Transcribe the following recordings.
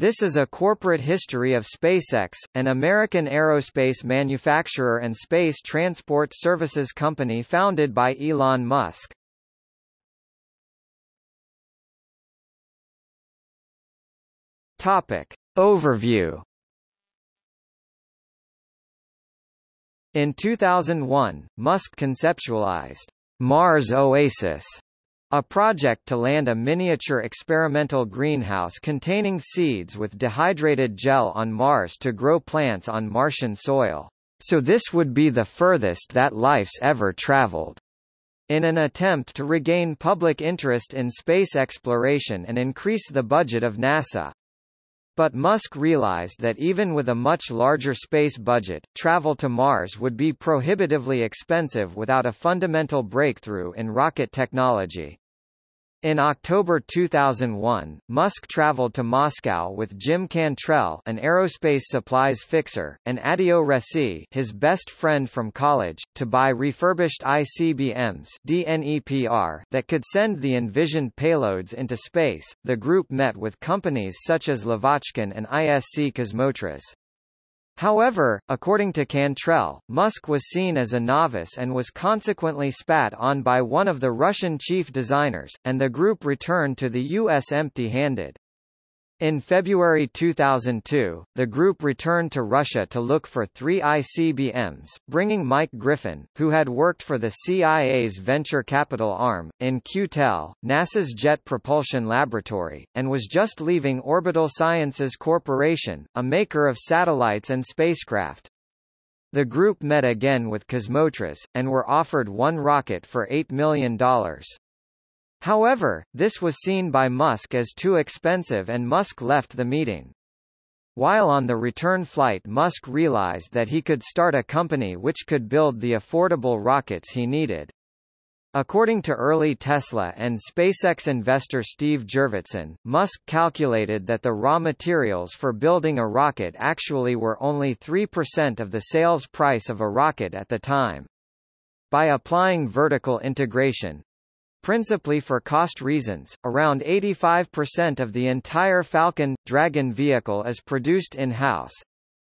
This is a corporate history of SpaceX, an American aerospace manufacturer and space transport services company founded by Elon Musk. Topic. Overview In 2001, Musk conceptualized Mars Oasis, a project to land a miniature experimental greenhouse containing seeds with dehydrated gel on Mars to grow plants on Martian soil. So this would be the furthest that life's ever traveled. In an attempt to regain public interest in space exploration and increase the budget of NASA. But Musk realized that even with a much larger space budget, travel to Mars would be prohibitively expensive without a fundamental breakthrough in rocket technology. In October 2001, Musk traveled to Moscow with Jim Cantrell an aerospace supplies fixer, and Adeo Ressi his best friend from college, to buy refurbished ICBMs DNEPR that could send the envisioned payloads into space. The group met with companies such as Lavochkin and ISC Kosmotras. However, according to Cantrell, Musk was seen as a novice and was consequently spat on by one of the Russian chief designers, and the group returned to the U.S. empty-handed. In February 2002, the group returned to Russia to look for three ICBMs, bringing Mike Griffin, who had worked for the CIA's venture capital arm, In-Q-Tel, NASA's Jet Propulsion Laboratory, and was just leaving Orbital Sciences Corporation, a maker of satellites and spacecraft. The group met again with Kosmotras, and were offered one rocket for $8 million. However, this was seen by Musk as too expensive and Musk left the meeting. While on the return flight Musk realized that he could start a company which could build the affordable rockets he needed. According to early Tesla and SpaceX investor Steve Jurvetson, Musk calculated that the raw materials for building a rocket actually were only 3% of the sales price of a rocket at the time. By applying vertical integration, Principally for cost reasons, around 85% of the entire Falcon Dragon vehicle is produced in-house.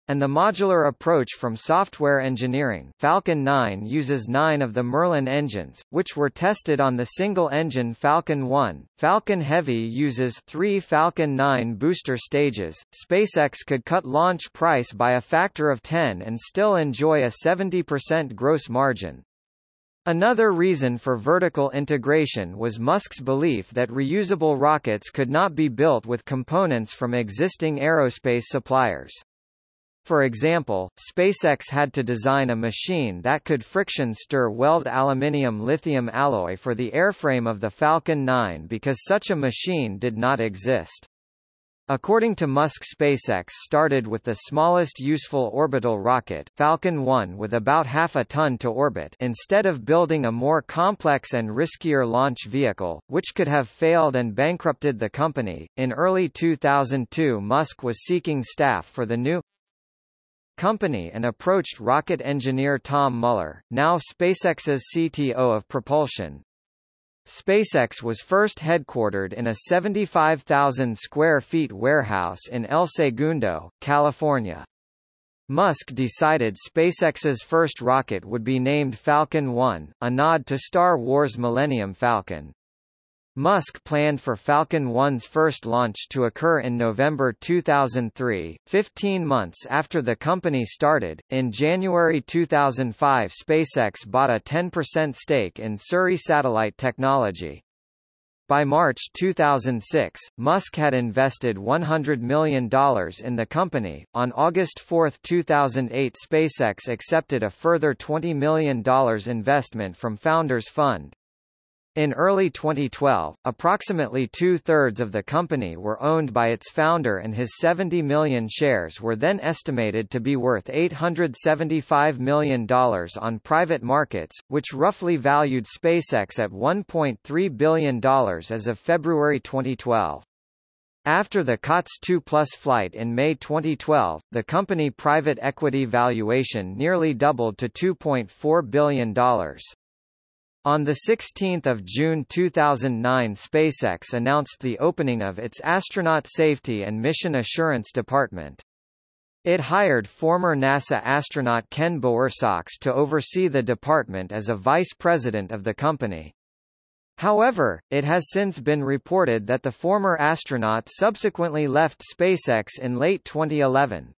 And the modular approach from software engineering Falcon 9 uses nine of the Merlin engines, which were tested on the single-engine Falcon 1. Falcon Heavy uses three Falcon 9 booster stages. SpaceX could cut launch price by a factor of 10 and still enjoy a 70% gross margin. Another reason for vertical integration was Musk's belief that reusable rockets could not be built with components from existing aerospace suppliers. For example, SpaceX had to design a machine that could friction stir weld aluminium lithium alloy for the airframe of the Falcon 9 because such a machine did not exist. According to Musk SpaceX started with the smallest useful orbital rocket Falcon 1 with about half a ton to orbit instead of building a more complex and riskier launch vehicle, which could have failed and bankrupted the company. In early 2002 Musk was seeking staff for the new company and approached rocket engineer Tom Mueller, now SpaceX's CTO of propulsion, SpaceX was first headquartered in a 75,000 square feet warehouse in El Segundo, California. Musk decided SpaceX's first rocket would be named Falcon 1, a nod to Star Wars Millennium Falcon. Musk planned for Falcon 1's first launch to occur in November 2003, 15 months after the company started. In January 2005, SpaceX bought a 10% stake in Surrey Satellite Technology. By March 2006, Musk had invested $100 million in the company. On August 4, 2008, SpaceX accepted a further $20 million investment from Founders Fund. In early 2012, approximately two-thirds of the company were owned by its founder and his 70 million shares were then estimated to be worth $875 million on private markets, which roughly valued SpaceX at $1.3 billion as of February 2012. After the COTS 2 Plus flight in May 2012, the company private equity valuation nearly doubled to $2.4 billion. On 16 June 2009 SpaceX announced the opening of its Astronaut Safety and Mission Assurance Department. It hired former NASA astronaut Ken Bowersox to oversee the department as a vice president of the company. However, it has since been reported that the former astronaut subsequently left SpaceX in late 2011.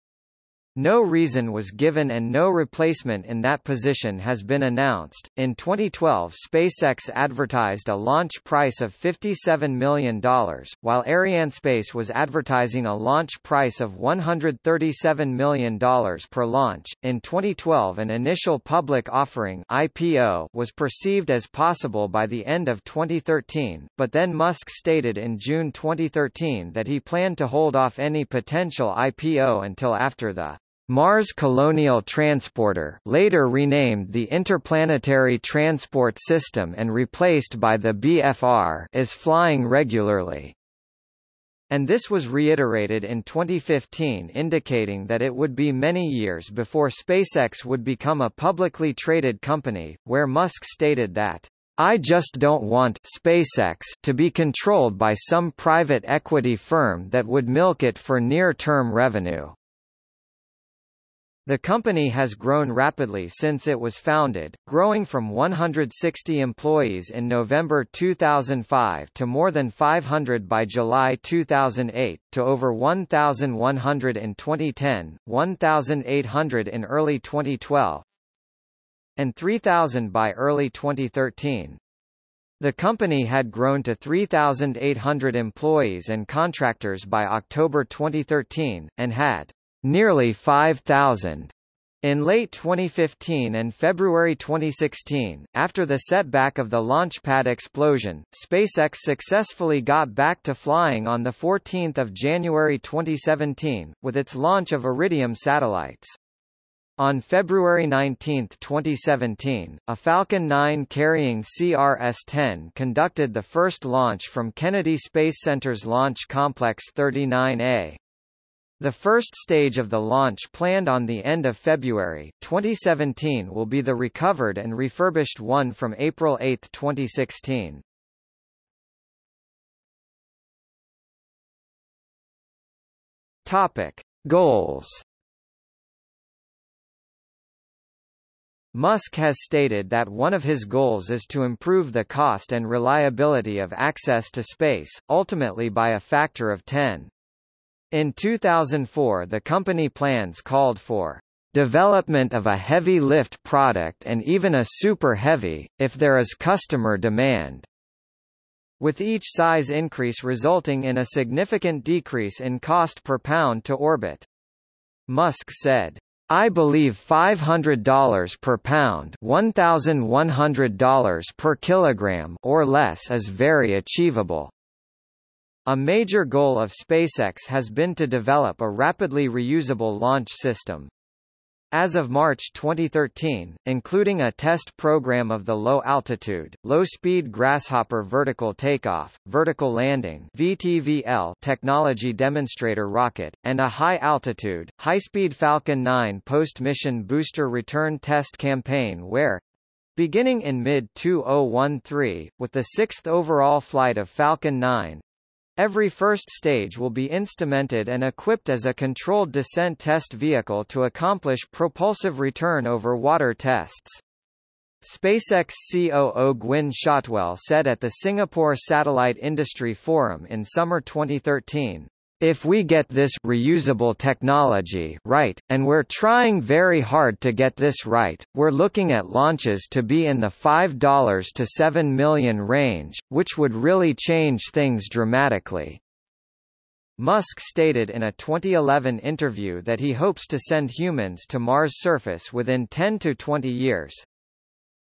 No reason was given and no replacement in that position has been announced. In 2012, SpaceX advertised a launch price of $57 million, while Arianespace was advertising a launch price of $137 million per launch. In 2012, an initial public offering (IPO) was perceived as possible by the end of 2013, but then Musk stated in June 2013 that he planned to hold off any potential IPO until after the Mars Colonial Transporter later renamed the Interplanetary Transport System and replaced by the BFR is flying regularly. And this was reiterated in 2015 indicating that it would be many years before SpaceX would become a publicly traded company, where Musk stated that I just don't want SpaceX to be controlled by some private equity firm that would milk it for near-term revenue. The company has grown rapidly since it was founded, growing from 160 employees in November 2005 to more than 500 by July 2008, to over 1,100 in 2010, 1,800 in early 2012, and 3,000 by early 2013. The company had grown to 3,800 employees and contractors by October 2013, and had nearly 5,000 in late 2015 and February 2016, after the setback of the launchpad explosion, SpaceX successfully got back to flying on 14 January 2017, with its launch of Iridium satellites. On February 19, 2017, a Falcon 9 carrying CRS-10 conducted the first launch from Kennedy Space Center's Launch Complex 39A. The first stage of the launch planned on the end of February 2017 will be the recovered and refurbished one from April 8, 2016. Topic: Goals. Musk has stated that one of his goals is to improve the cost and reliability of access to space, ultimately by a factor of 10. In 2004 the company plans called for development of a heavy lift product and even a super heavy, if there is customer demand, with each size increase resulting in a significant decrease in cost per pound to orbit. Musk said, I believe $500 per pound $1,100 per kilogram or less is very achievable. A major goal of SpaceX has been to develop a rapidly reusable launch system. As of March 2013, including a test program of the low-altitude, low-speed Grasshopper vertical takeoff, vertical landing (VTVL) technology demonstrator rocket, and a high-altitude, high-speed Falcon 9 post-mission booster return test campaign where, Beginning in mid-2013, with the sixth overall flight of Falcon 9, Every first stage will be instrumented and equipped as a controlled descent test vehicle to accomplish propulsive return over water tests. SpaceX COO Gwynne Shotwell said at the Singapore Satellite Industry Forum in summer 2013, if we get this reusable technology right, and we're trying very hard to get this right, we're looking at launches to be in the $5 to 7 million range, which would really change things dramatically. Musk stated in a 2011 interview that he hopes to send humans to Mars' surface within 10 to 20 years.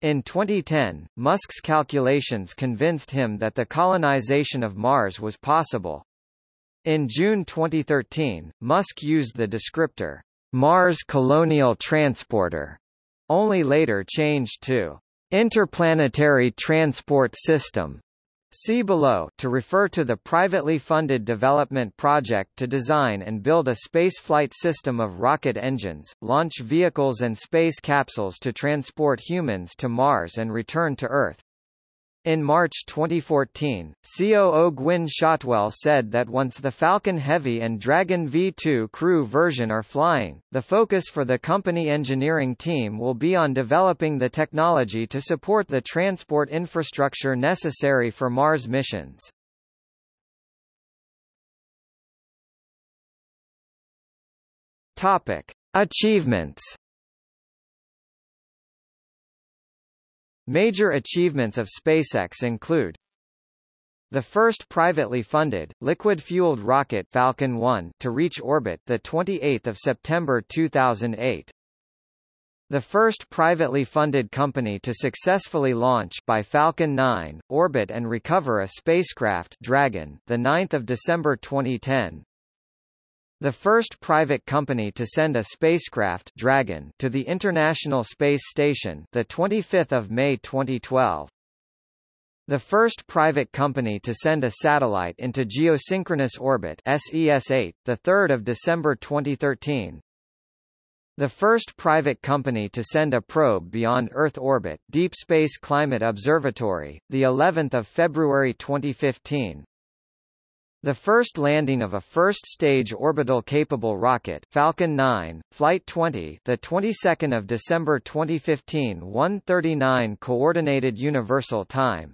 In 2010, Musk's calculations convinced him that the colonization of Mars was possible. In June 2013, Musk used the descriptor, Mars Colonial Transporter, only later changed to Interplanetary Transport System. See below to refer to the privately funded development project to design and build a spaceflight system of rocket engines, launch vehicles and space capsules to transport humans to Mars and return to Earth. In March 2014, COO Gwynne Shotwell said that once the Falcon Heavy and Dragon V2 crew version are flying, the focus for the company engineering team will be on developing the technology to support the transport infrastructure necessary for Mars missions. Topic: Achievements Major achievements of SpaceX include the first privately funded, liquid-fueled rocket Falcon 1 to reach orbit the 28th of September 2008. The first privately funded company to successfully launch by Falcon 9, orbit and recover a spacecraft Dragon, the 9th of December 2010. The first private company to send a spacecraft Dragon to the International Space Station, the 25th of May 2012. The first private company to send a satellite into geosynchronous orbit SES-8, the 3rd of December 2013. The first private company to send a probe beyond Earth orbit, Deep Space Climate Observatory, the 11th of February 2015. The first landing of a first-stage orbital-capable rocket, Falcon 9, Flight 20, the 22nd of December 2015, 1:39 Coordinated Universal Time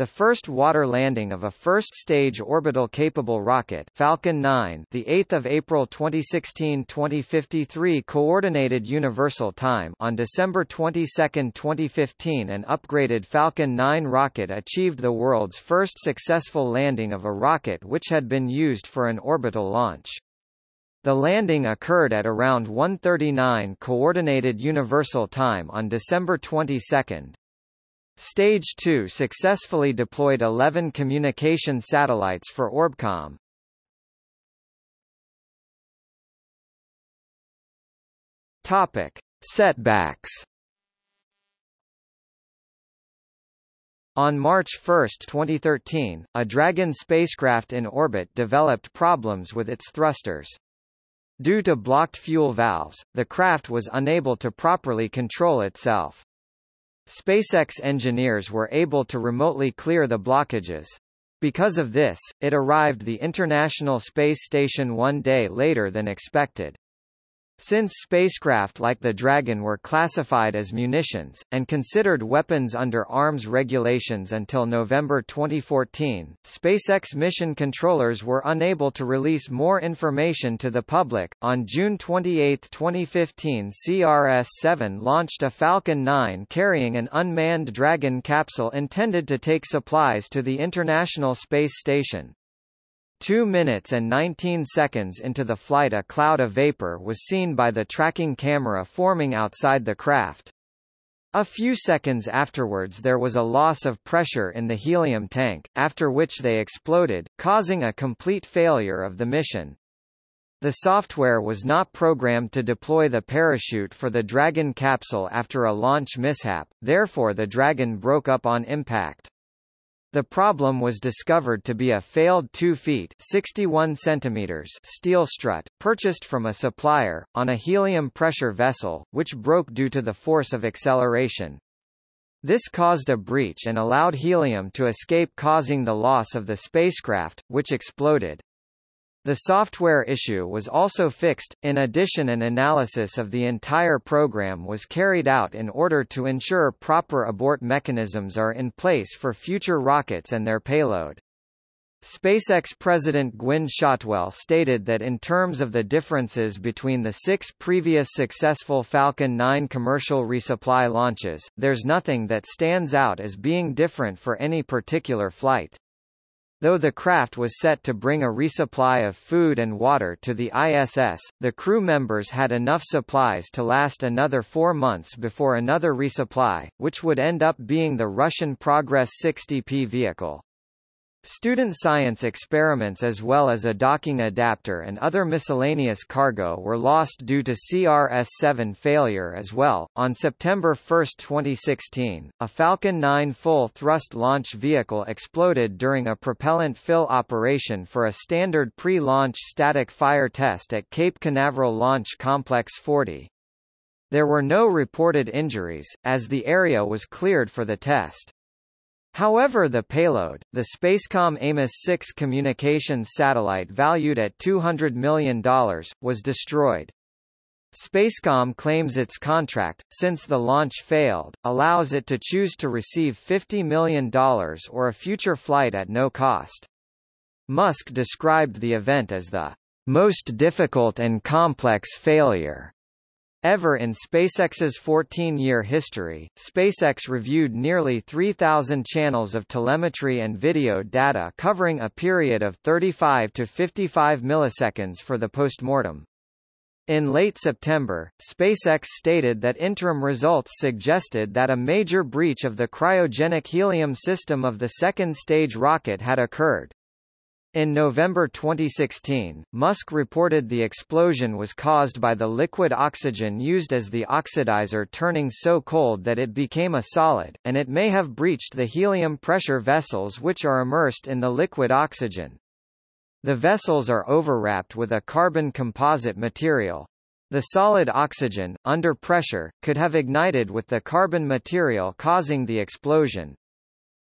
the first water landing of a first-stage orbital-capable rocket Falcon 9, the 8th of April 2016, 2053 Coordinated Universal Time on December 22, 2015, an upgraded Falcon 9 rocket achieved the world's first successful landing of a rocket which had been used for an orbital launch. The landing occurred at around 1:39 Coordinated Universal Time on December 22. Stage 2 successfully deployed 11 communication satellites for Orbcomm. Topic: Setbacks. On March 1, 2013, a Dragon spacecraft in orbit developed problems with its thrusters. Due to blocked fuel valves, the craft was unable to properly control itself. SpaceX engineers were able to remotely clear the blockages. Because of this, it arrived the International Space Station one day later than expected. Since spacecraft like the Dragon were classified as munitions, and considered weapons under arms regulations until November 2014, SpaceX mission controllers were unable to release more information to the public. On June 28, 2015, CRS 7 launched a Falcon 9 carrying an unmanned Dragon capsule intended to take supplies to the International Space Station. 2 minutes and 19 seconds into the flight a cloud of vapor was seen by the tracking camera forming outside the craft. A few seconds afterwards there was a loss of pressure in the helium tank, after which they exploded, causing a complete failure of the mission. The software was not programmed to deploy the parachute for the Dragon capsule after a launch mishap, therefore the Dragon broke up on impact. The problem was discovered to be a failed 2 feet 61 centimeters steel strut, purchased from a supplier, on a helium pressure vessel, which broke due to the force of acceleration. This caused a breach and allowed helium to escape causing the loss of the spacecraft, which exploded. The software issue was also fixed. In addition, an analysis of the entire program was carried out in order to ensure proper abort mechanisms are in place for future rockets and their payload. SpaceX President Gwynne Shotwell stated that in terms of the differences between the six previous successful Falcon 9 commercial resupply launches, there's nothing that stands out as being different for any particular flight. Though the craft was set to bring a resupply of food and water to the ISS, the crew members had enough supplies to last another four months before another resupply, which would end up being the Russian Progress 60P vehicle. Student science experiments as well as a docking adapter and other miscellaneous cargo were lost due to CRS-7 failure as well. On September 1, 2016, a Falcon 9 full-thrust launch vehicle exploded during a propellant fill operation for a standard pre-launch static fire test at Cape Canaveral Launch Complex 40. There were no reported injuries, as the area was cleared for the test. However the payload, the Spacecom Amos-6 communications satellite valued at $200 million, was destroyed. Spacecom claims its contract, since the launch failed, allows it to choose to receive $50 million or a future flight at no cost. Musk described the event as the most difficult and complex failure ever in SpaceX's 14-year history. SpaceX reviewed nearly 3,000 channels of telemetry and video data covering a period of 35 to 55 milliseconds for the postmortem. In late September, SpaceX stated that interim results suggested that a major breach of the cryogenic helium system of the second stage rocket had occurred. In November 2016, Musk reported the explosion was caused by the liquid oxygen used as the oxidizer turning so cold that it became a solid, and it may have breached the helium pressure vessels which are immersed in the liquid oxygen. The vessels are overwrapped with a carbon composite material. The solid oxygen, under pressure, could have ignited with the carbon material causing the explosion.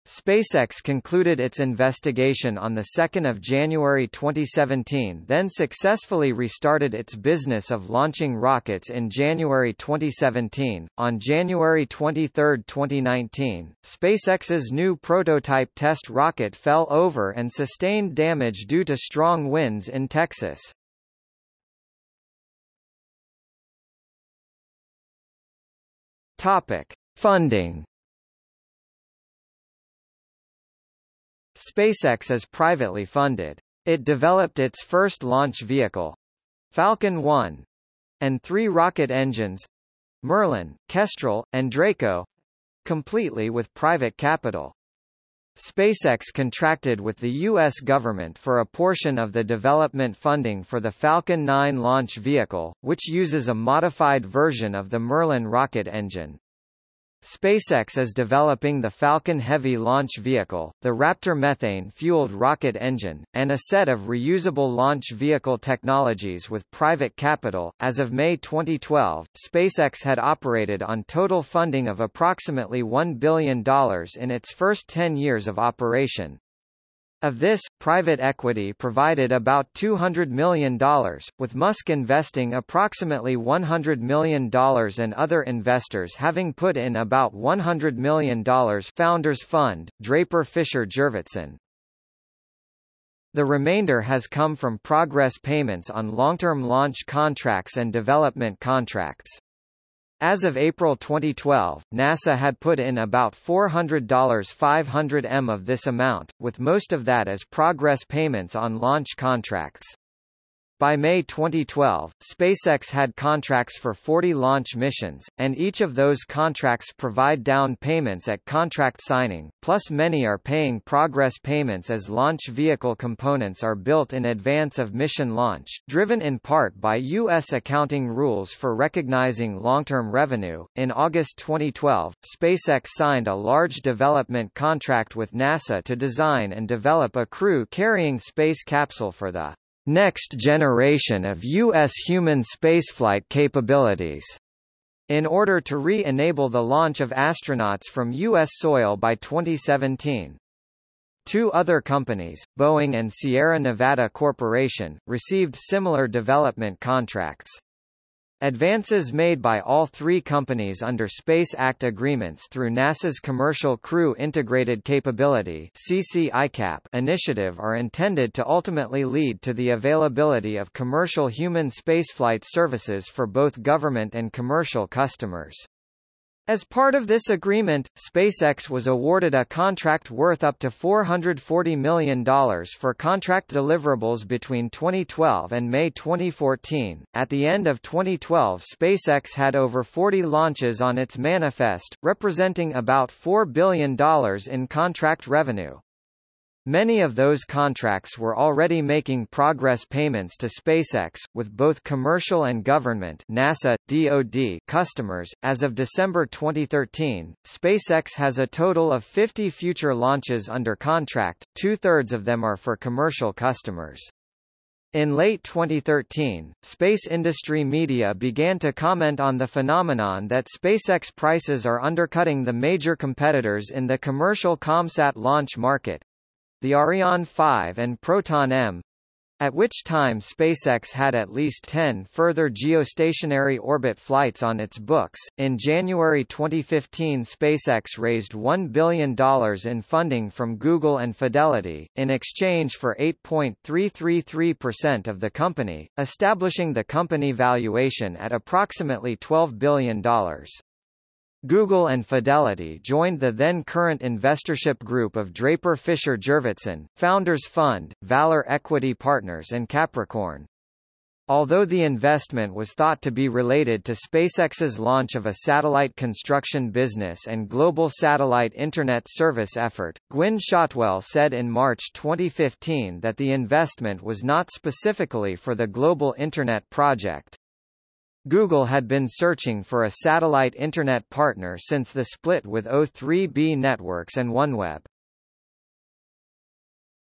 SpaceX concluded its investigation on 2 January 2017 then successfully restarted its business of launching rockets in January 2017. On January 23, 2019, SpaceX's new prototype test rocket fell over and sustained damage due to strong winds in Texas. Topic. Funding SpaceX is privately funded. It developed its first launch vehicle, Falcon 1, and three rocket engines, Merlin, Kestrel, and Draco, completely with private capital. SpaceX contracted with the U.S. government for a portion of the development funding for the Falcon 9 launch vehicle, which uses a modified version of the Merlin rocket engine. SpaceX is developing the Falcon Heavy launch vehicle, the Raptor methane-fueled rocket engine, and a set of reusable launch vehicle technologies with private capital. As of May 2012, SpaceX had operated on total funding of approximately $1 billion in its first 10 years of operation. Of this, private equity provided about $200 million, with Musk investing approximately $100 million and other investors having put in about $100 million Founders Fund, Draper Fisher Jurvetson. The remainder has come from progress payments on long-term launch contracts and development contracts. As of April 2012, NASA had put in about $400 500M of this amount, with most of that as progress payments on launch contracts. By May 2012, SpaceX had contracts for 40 launch missions, and each of those contracts provide down payments at contract signing, plus many are paying progress payments as launch vehicle components are built in advance of mission launch, driven in part by U.S. accounting rules for recognizing long-term revenue. In August 2012, SpaceX signed a large development contract with NASA to design and develop a crew-carrying space capsule for the next generation of U.S. human spaceflight capabilities in order to re-enable the launch of astronauts from U.S. soil by 2017. Two other companies, Boeing and Sierra Nevada Corporation, received similar development contracts. Advances made by all three companies under Space Act agreements through NASA's Commercial Crew Integrated Capability initiative are intended to ultimately lead to the availability of commercial human spaceflight services for both government and commercial customers. As part of this agreement, SpaceX was awarded a contract worth up to $440 million for contract deliverables between 2012 and May 2014. At the end of 2012, SpaceX had over 40 launches on its manifest, representing about $4 billion in contract revenue. Many of those contracts were already making progress payments to SpaceX, with both commercial and government NASA, DoD customers. As of December 2013, SpaceX has a total of 50 future launches under contract, two-thirds of them are for commercial customers. In late 2013, space industry media began to comment on the phenomenon that SpaceX prices are undercutting the major competitors in the commercial ComSat launch market the Ariane 5 and Proton M at which time SpaceX had at least 10 further geostationary orbit flights on its books. In January 2015, SpaceX raised $1 billion in funding from Google and Fidelity, in exchange for 8.333% of the company, establishing the company valuation at approximately $12 billion. Google and Fidelity joined the then-current investorship group of Draper Fisher Jurvetson, Founders Fund, Valor Equity Partners and Capricorn. Although the investment was thought to be related to SpaceX's launch of a satellite construction business and global satellite Internet service effort, Gwynne Shotwell said in March 2015 that the investment was not specifically for the Global Internet project. Google had been searching for a satellite Internet partner since the split with O3B Networks and OneWeb.